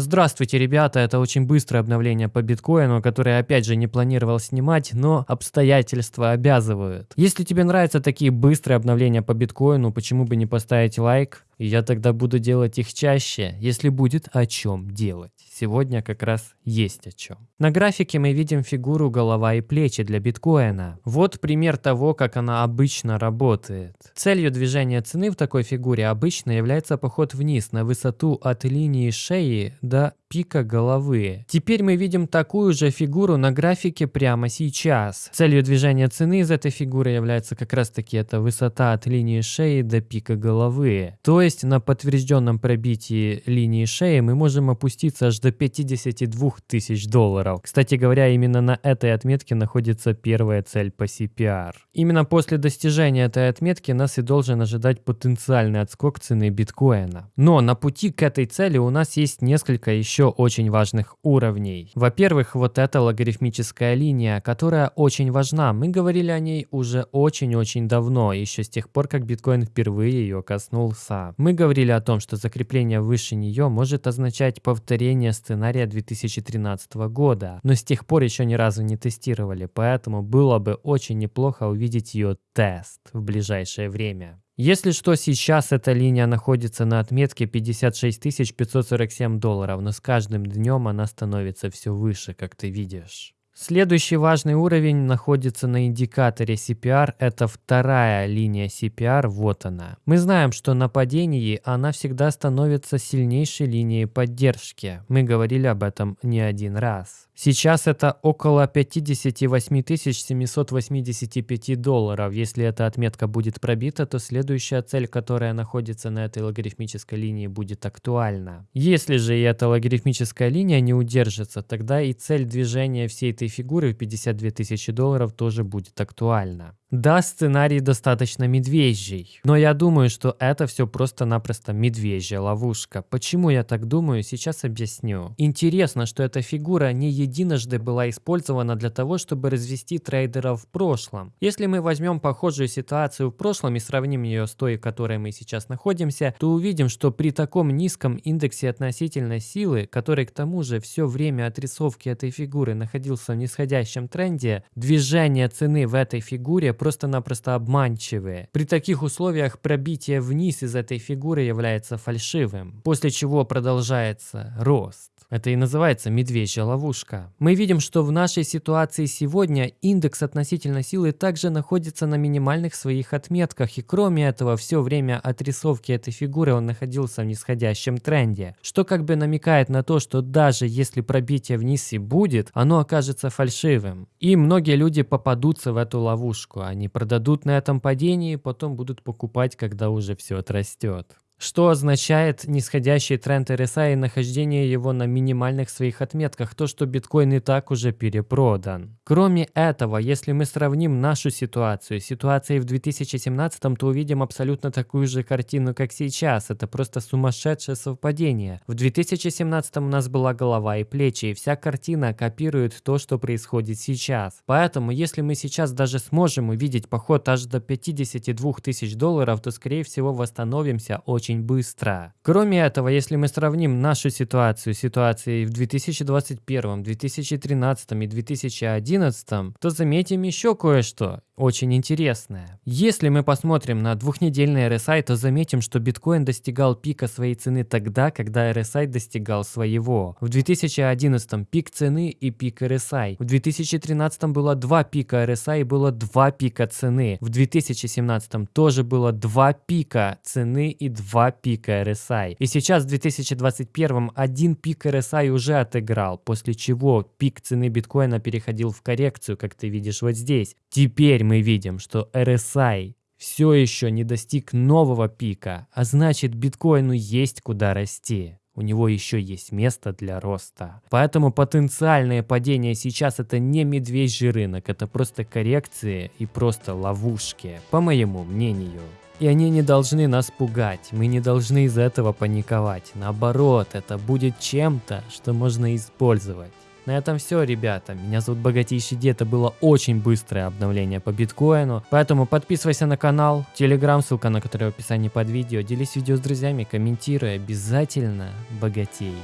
Здравствуйте, ребята, это очень быстрое обновление по биткоину, которое опять же не планировал снимать, но обстоятельства обязывают. Если тебе нравятся такие быстрые обновления по биткоину, почему бы не поставить лайк? И я тогда буду делать их чаще, если будет о чем делать. Сегодня как раз есть о чем. На графике мы видим фигуру голова и плечи для биткоина. Вот пример того, как она обычно работает. Целью движения цены в такой фигуре обычно является поход вниз на высоту от линии шеи до пика головы. Теперь мы видим такую же фигуру на графике прямо сейчас. Целью движения цены из этой фигуры является как раз таки эта высота от линии шеи до пика головы. То есть на подтвержденном пробитии линии шеи мы можем опуститься аж до 52 тысяч долларов. Кстати говоря, именно на этой отметке находится первая цель по CPR. Именно после достижения этой отметки нас и должен ожидать потенциальный отскок цены биткоина. Но на пути к этой цели у нас есть несколько еще еще очень важных уровней. Во-первых, вот эта логарифмическая линия, которая очень важна. Мы говорили о ней уже очень-очень давно, еще с тех пор, как биткоин впервые ее коснулся. Мы говорили о том, что закрепление выше нее может означать повторение сценария 2013 года, но с тех пор еще ни разу не тестировали, поэтому было бы очень неплохо увидеть ее тест в ближайшее время. Если что, сейчас эта линия находится на отметке 56 547 долларов, но с каждым днем она становится все выше, как ты видишь. Следующий важный уровень находится на индикаторе CPR, это вторая линия CPR, вот она. Мы знаем, что на падении она всегда становится сильнейшей линией поддержки. Мы говорили об этом не один раз. Сейчас это около 58 785 долларов. Если эта отметка будет пробита, то следующая цель, которая находится на этой логарифмической линии, будет актуальна. Если же и эта логарифмическая линия не удержится, тогда и цель движения всей этой фигуры в 52 тысячи долларов тоже будет актуальна. Да, сценарий достаточно медвежий, но я думаю, что это все просто-напросто медвежья ловушка. Почему я так думаю, сейчас объясню. Интересно, что эта фигура не единожды была использована для того, чтобы развести трейдеров в прошлом. Если мы возьмем похожую ситуацию в прошлом и сравним ее с той, в которой мы сейчас находимся, то увидим, что при таком низком индексе относительной силы, который к тому же все время отрисовки этой фигуры находился в нисходящем тренде, движение цены в этой фигуре просто-напросто обманчивые. При таких условиях пробитие вниз из этой фигуры является фальшивым, после чего продолжается рост. Это и называется медвежья ловушка. Мы видим, что в нашей ситуации сегодня индекс относительной силы также находится на минимальных своих отметках, и кроме этого, все время отрисовки этой фигуры он находился в нисходящем тренде, что как бы намекает на то, что даже если пробитие вниз и будет, оно окажется фальшивым. И многие люди попадутся в эту ловушку, они продадут на этом падении, потом будут покупать, когда уже все отрастет что означает нисходящий тренд RSI и нахождение его на минимальных своих отметках, то, что биткоин и так уже перепродан. Кроме этого, если мы сравним нашу ситуацию с ситуацией в 2017, то увидим абсолютно такую же картину, как сейчас. Это просто сумасшедшее совпадение. В 2017 у нас была голова и плечи, и вся картина копирует то, что происходит сейчас. Поэтому, если мы сейчас даже сможем увидеть поход аж до 52 тысяч долларов, то, скорее всего, восстановимся очень очень быстро. Кроме этого, если мы сравним нашу ситуацию с ситуацией в 2021, 2013 и 2011, то заметим еще кое-что очень интересное. Если мы посмотрим на двухнедельный RSI, то заметим, что биткоин достигал пика своей цены тогда, когда RSI достигал своего. В 2011 пик цены и пик RSI. В 2013 было два пика RSI и было два пика цены. В 2017 тоже было два пика цены и два пика RSI. И сейчас в 2021 один пик RSI уже отыграл, после чего пик цены биткоина переходил в коррекцию, как ты видишь вот здесь. Теперь мы видим, что RSI все еще не достиг нового пика, а значит биткоину есть куда расти. У него еще есть место для роста. Поэтому потенциальное падение сейчас это не медвежий рынок, это просто коррекции и просто ловушки, по моему мнению. И они не должны нас пугать, мы не должны из этого паниковать. Наоборот, это будет чем-то, что можно использовать. На этом все, ребята. Меня зовут Богатейший Дед. Это было очень быстрое обновление по биткоину. Поэтому подписывайся на канал, телеграм, ссылка на который в описании под видео. Делись видео с друзьями, комментируй. Обязательно богатей.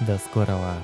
До скорого.